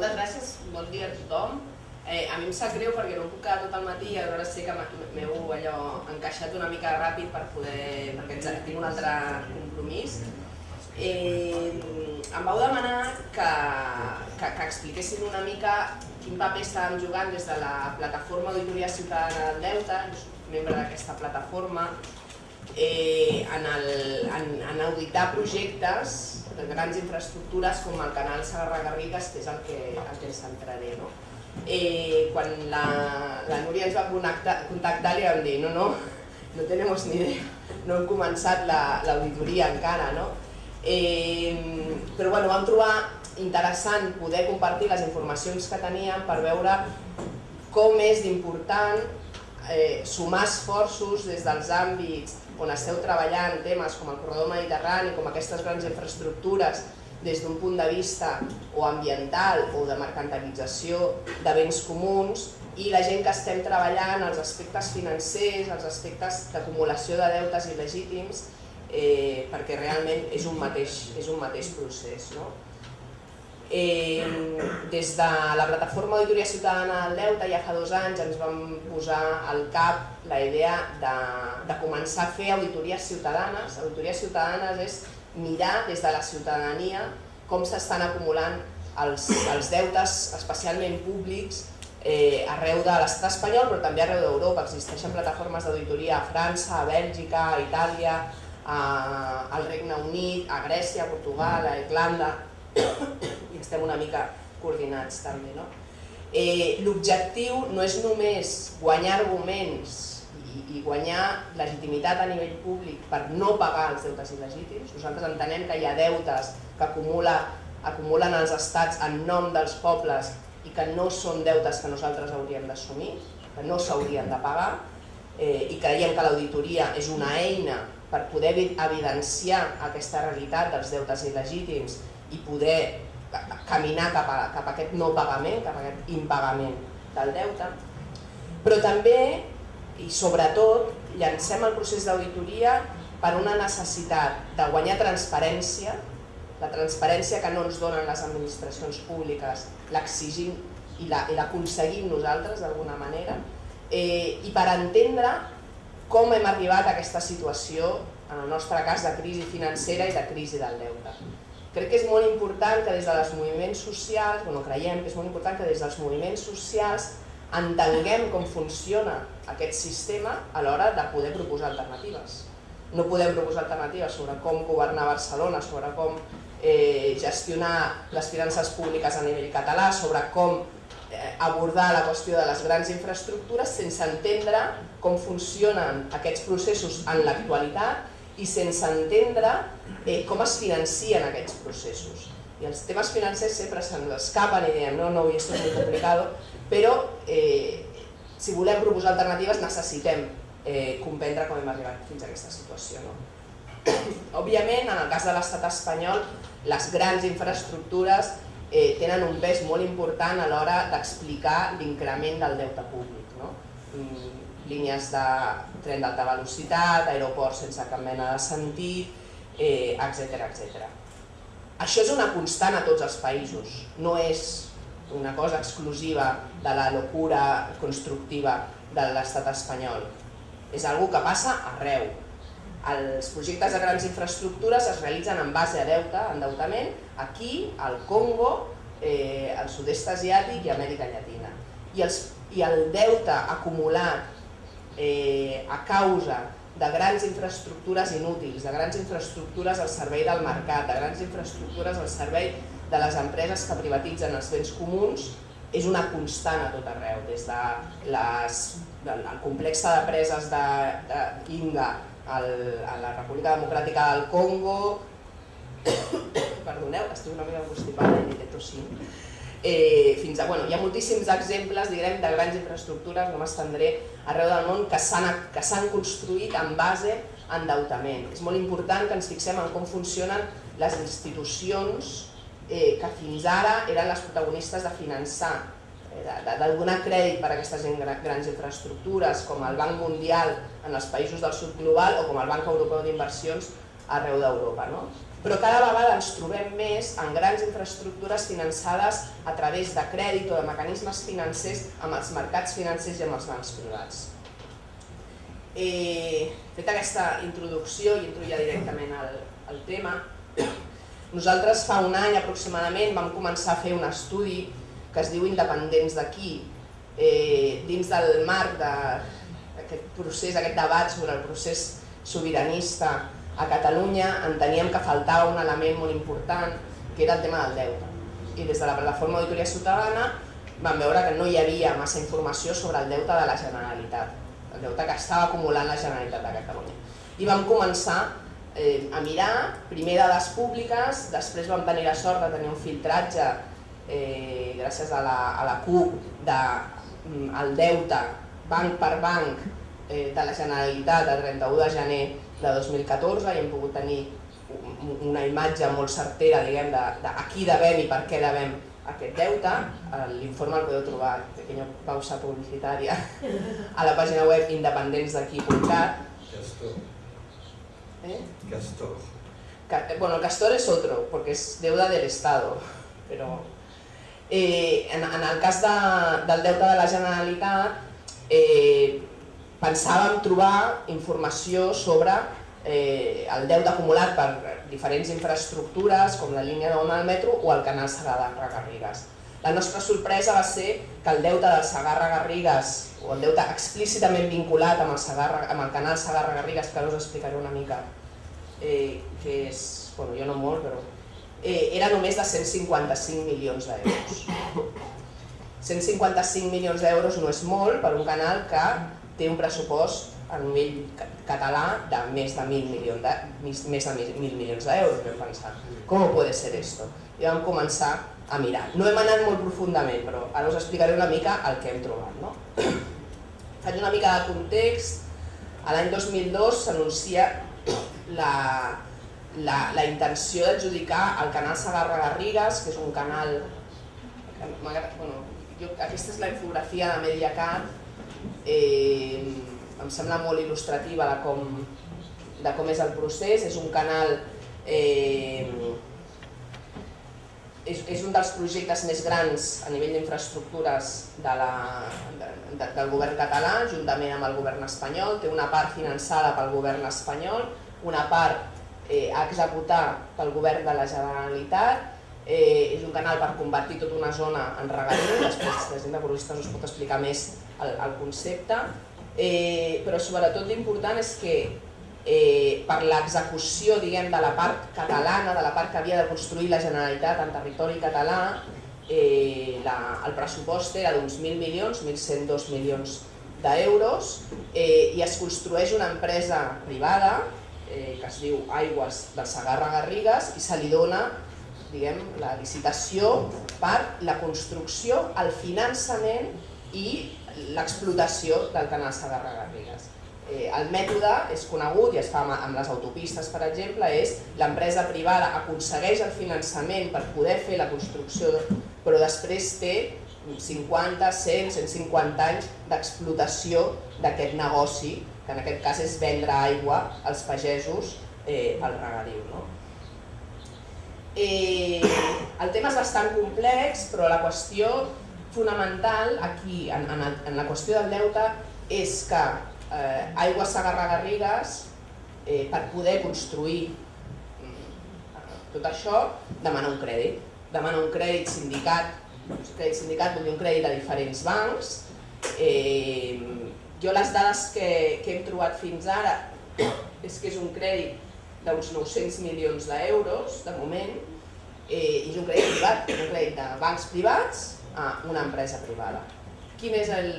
moltes gràcies, bon dia a tothom. Eh, a mi em sap greu perquè no puc quedar tot el matí i aleshores sé que m'heu allò encaixat una mica ràpid per poder, perquè tinc un altre compromís. Eh, em vau demanar que, que, que expliquessin una mica quin paper estàvem jugant des de la plataforma Auditoria Ciutadana del Deute, membre d'aquesta plataforma, eh, en, el, en, en auditar projectes de grans infraestructures com el canal Sagarra-Garrigues, que és el que, el que ens centraré. No? Eh, quan la, la Núria ens va contactar, contactar li vam dir no, no, no tenemos ni idea, no hem començat l'auditoria la, encara. No? Eh, però bueno, vam trobar interessant poder compartir les informacions que teníem per veure com és d'important eh, sumar esforços des dels àmbits on esteu treballant temes com el corredor mediterrani, com aquestes grans infraestructures, des d'un punt de vista o ambiental o de mercantilització de béns comuns i la gent que estem treballant els aspectes financers, els aspectes d'acumulació de deutes il·legítims, eh, perquè realment és un mateix, és un mateix procés. No? Eh, des de la plataforma Auditoria Ciutadana del Deute ja fa dos anys ens vam posar al cap la idea de, de començar a fer auditories ciutadanes. Auditories ciutadanes és mirar des de la ciutadania com s'estan acumulant els, els deutes, especialment públics, eh, arreu de l'estat espanyol, però també arreu d'Europa. Existeixen plataformes d'auditoria a França, a Bèlgica, a Itàlia, a, al Regne Unit, a Grècia, a Portugal, a Irlanda estem una mica coordinats també. No? Eh, L'objectiu no és només guanyar arguments i, i guanyar legitimitat a nivell públic per no pagar els deutes il·legítims. Nosaltres entenem que hi ha deutes que acumula, acumulen els estats en nom dels pobles i que no són deutes que nosaltres hauríem d'assumir, que no s'haurien de pagar, eh, i creiem que l'auditoria és una eina per poder evidenciar aquesta realitat dels deutes il·legítims i poder caminar cap a, cap a aquest no pagament, cap a aquest impagament del deute, però també i sobretot llancem el procés d'auditoria per una necessitat de guanyar transparència, la transparència que no ens donen les administracions públiques, l'exigim i l'aconseguim la, nosaltres d'alguna manera, eh, i per entendre com hem arribat a aquesta situació, en el nostre cas, de crisi financera i de crisi del deute. Crec que és molt important que des dels moviments socials, bueno, creiem que és molt important que des dels moviments socials entenguem com funciona aquest sistema a l'hora de poder proposar alternatives. No podem proposar alternatives sobre com governar Barcelona, sobre com eh, gestionar les finances públiques a nivell català, sobre com eh, abordar la qüestió de les grans infraestructures sense entendre com funcionen aquests processos en l'actualitat i sense entendre eh, com es financien aquests processos. I els temes financers sempre se'ns escapen i diem, no, no, esto es muy complicado, però eh, si volem proposar alternatives necessitem eh, comprendre com hem arribat fins a aquesta situació. No? Òbviament, en el cas de l'estat espanyol, les grans infraestructures eh, tenen un pes molt important a l'hora d'explicar l'increment del deute públic. No? Mm, línies de tren d'alta velocitat, aeroports sense cap mena de sentit, eh, etc etc. Això és una constant a tots els països, no és una cosa exclusiva de la locura constructiva de l'estat espanyol. És algo que passa arreu. Els projectes de grans infraestructures es realitzen en base a deute, endeutament, aquí, al Congo, eh, al sud-est asiàtic i Amèrica Llatina. I, els, I el deute acumulat eh, a causa de grans infraestructures inútils, de grans infraestructures al servei del mercat, de grans infraestructures al servei de les empreses que privatitzen els béns comuns, és una constant a tot arreu, des de les, del complex de preses d'Inga a la República Democràtica del Congo, perdoneu, estic una mica constipada i he tossint, eh, fins a, bueno, hi ha moltíssims exemples diguem, de grans infraestructures, no m'estendré, arreu del món que s'han construït en base a endeutament. És molt important que ens fixem en com funcionen les institucions eh, que fins ara eren les protagonistes de finançar, eh, de, de donar crèdit per a aquestes grans infraestructures, com el Banc Mundial en els països del sud global o com el Banc Europeu d'Inversions arreu d'Europa. No? però cada vegada ens trobem més en grans infraestructures finançades a través de crèdit o de mecanismes financers amb els mercats financers i amb els bancs privats. Eh, fet aquesta introducció i entro ja directament al, al tema, nosaltres fa un any aproximadament vam començar a fer un estudi que es diu Independents d'aquí, eh, dins del marc d'aquest procés, aquest debat sobre el procés sobiranista a Catalunya enteníem que faltava un element molt important que era el tema del deute. I des de la plataforma Auditoria Ciutadana vam veure que no hi havia massa informació sobre el deute de la Generalitat, el deute que estava acumulant la Generalitat de Catalunya. I vam començar eh, a mirar, primer dades públiques, després vam tenir la sort de tenir un filtratge eh, gràcies a la, a la CUP del de, deute banc per banc eh, de la Generalitat a 31 de gener de 2014 i hem pogut tenir una imatge molt certera diguem, de, de a qui devem i per què devem aquest deute. L'informe el podeu trobar, pequeña pausa publicitària, a la pàgina web independents-d'aquí.cat. Castor. ¿Eh? Castor. Bueno, el castor es otro, porque es deuda del Estado, pero eh, en, en el cas de, del deute de la Generalitat eh, pensàvem trobar informació sobre eh, el deute acumulat per diferents infraestructures com la línia d'ona del metro o el canal Segarra-Garrigues. La nostra sorpresa va ser que el deute del Segarra-Garrigues o el deute explícitament vinculat amb el, Segarra, amb el canal Segarra-Garrigues, que us explicaré una mica, eh, que és, bueno, jo no molt, però eh, era només de 155 milions d'euros. 155 milions d'euros no és molt per un canal que té un pressupost a nivell català de més de 1.000 milions de, més de 1.000 milions d'euros, vam pensar. Com pot ser esto? I vam començar a mirar. No hem anat molt profundament, però ara us explicaré una mica el que hem trobat. No? Faig una mica de context. L'any 2002 s'anuncia la, la, la intenció d'adjudicar el canal Sagarra-Garrigues, que és un canal... Bueno, jo, aquesta és la infografia de Mediacat, eh, em sembla molt il·lustrativa de com, de com és el procés, és un canal, eh, és, és un dels projectes més grans a nivell d'infraestructures de la, de, de, del govern català, juntament amb el govern espanyol, té una part finançada pel govern espanyol, una part eh, a executar pel govern de la Generalitat, eh, és un canal per convertir tota una zona en regadiu, després la gent de Corristes us pot explicar més el, el concepte, eh, però sobretot l'important és que eh, per l'execució diguem de la part catalana, de la part que havia de construir la Generalitat en territori català, eh, la, el pressupost era d'uns 1.000 milions, 1.102 milions d'euros, eh, i es construeix una empresa privada eh, que es diu Aigües del Sagarra-Garrigues i se li dona diguem, la licitació per la construcció, el finançament i l'explotació del canal Sagarra-Garrigues. Eh, el mètode és conegut i es fa amb les autopistes, per exemple, és l'empresa privada aconsegueix el finançament per poder fer la construcció, però després té 50, 100, 150 anys d'explotació d'aquest negoci, que en aquest cas és vendre aigua als pagesos eh, al regadiu. No? Eh, el tema és bastant complex, però la qüestió fonamental aquí, en, en, en la qüestió del deute, és que eh, Aigua Sagarra-Garrigues, eh, per poder construir mm, tot això, demana un crèdit. Demana un crèdit sindicat, un crèdit sindicat vol dir un crèdit a diferents bancs. Eh, jo les dades que, que hem trobat fins ara és que és un crèdit d'uns 900 milions d'euros, de moment, eh, i és un crèdit privat, un crèdit de bancs privats a una empresa privada. Quin és el,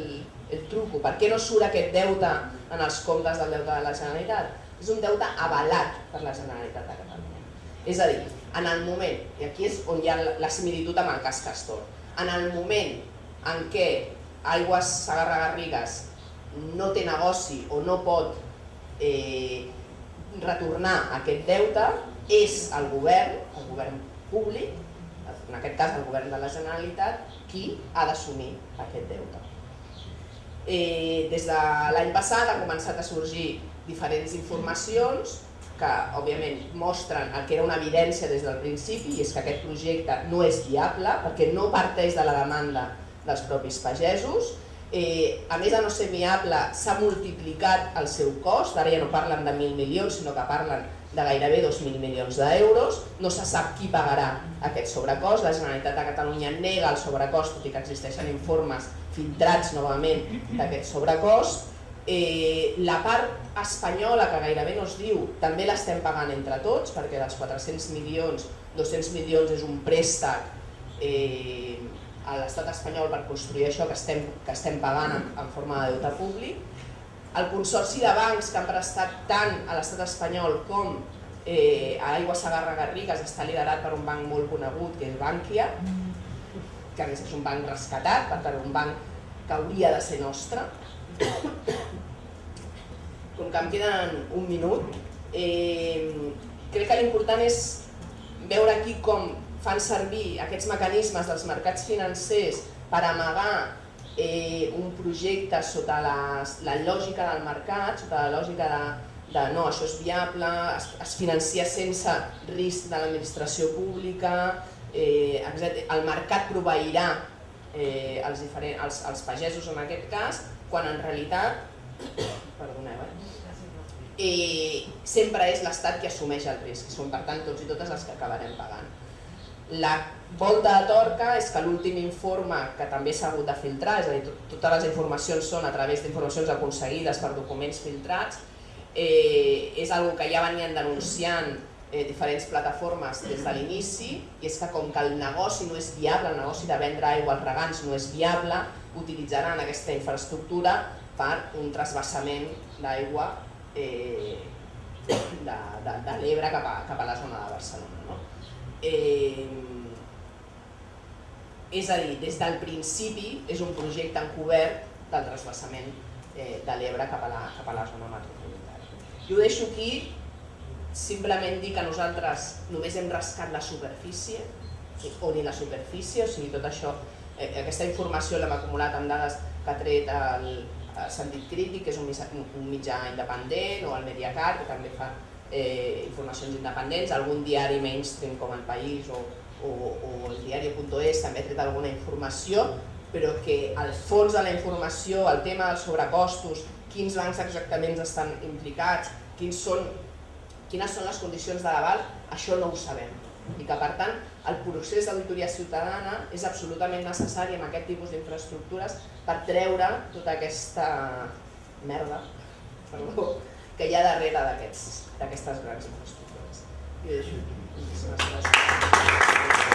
el truco? Per què no surt aquest deute en els comptes del deute de la Generalitat? És un deute avalat per la Generalitat de Catalunya. És a dir, en el moment, i aquí és on hi ha la similitud amb el cas Castor, en el moment en què Aigües Sagarra-Garrigues no té negoci o no pot eh, retornar aquest deute, és el govern, el govern públic, en aquest cas el govern de la Generalitat, qui ha d'assumir aquest deute. Eh, des de l'any passat ha començat a sorgir diferents informacions que òbviament mostren el que era una evidència des del principi i és que aquest projecte no és viable perquè no parteix de la demanda dels propis pagesos. Eh, a més de no ser viable, s'ha multiplicat el seu cost, ara ja no parlen de 1.000 milions, sinó que parlen de gairebé 2.000 milions d'euros, no se sap qui pagarà aquest sobrecost, la Generalitat de Catalunya nega el sobrecost, tot i que existeixen informes filtrats novament d'aquest sobrecost, Eh, la part espanyola, que gairebé no es diu, també l'estem pagant entre tots, perquè dels 400 milions, 200 milions és un préstec eh, a l'estat espanyol per construir això que estem, que estem pagant en, en forma de deute públic. El consorci de bancs que han prestat tant a l'estat espanyol com eh, a Aigua Sagarra Garrigues està liderat per un banc molt conegut, que és Bankia, que a més és un banc rescatat, per tant un banc que hauria de ser nostre, com que em queden un minut, eh, crec que l'important és veure aquí com fan servir aquests mecanismes dels mercats financers per amagar eh, un projecte sota la, la lògica del mercat, sota la lògica de, de no, això és viable, es, es financia sense risc de l'administració pública, eh, el mercat proveirà eh, els, diferents, els, els pagesos en aquest cas, quan en realitat perdoneu, eh? eh, sempre és l'Estat qui assumeix el risc, són per tant tots i totes els que acabarem pagant. La volta de torca és que l'últim informe, que també s'ha hagut de filtrar, és a dir, totes les informacions són a través d'informacions aconseguides per documents filtrats, eh, és una que ja venien denunciant eh, diferents plataformes des de l'inici, i és que com que el negoci no és viable, el negoci de vendre aigua als regants no és viable, utilitzaran aquesta infraestructura per un trasbassament d'aigua eh, de, de, de l'Ebre cap, a, cap a la zona de Barcelona. No? Eh, és a dir, des del principi és un projecte encobert del trasbassament eh, de l'Ebre cap, a la, cap a la zona metropolitana. Jo ho deixo aquí, simplement dir que nosaltres només hem rascat la superfície, o ni la superfície, o sigui, tot això, eh, aquesta informació l'hem acumulat amb dades que ha tret el, el Sentit Crític, que és un mitjà, un mitjà independent, o el Mediacar, que també fa eh, informacions independents, algun diari mainstream com el País o, o, o el diari.es també ha tret alguna informació, però que al fons de la informació, el tema dels sobrecostos, quins bancs exactament estan implicats, quins són, quines són les condicions de l'aval, això no ho sabem. I que per tant el procés d'auditoria ciutadana és absolutament necessari en aquest tipus d'infraestructures per treure tota aquesta merda perdó, que hi ha darrere d'aquestes grans infraestructures. I deixo aquí. Moltíssimes gràcies.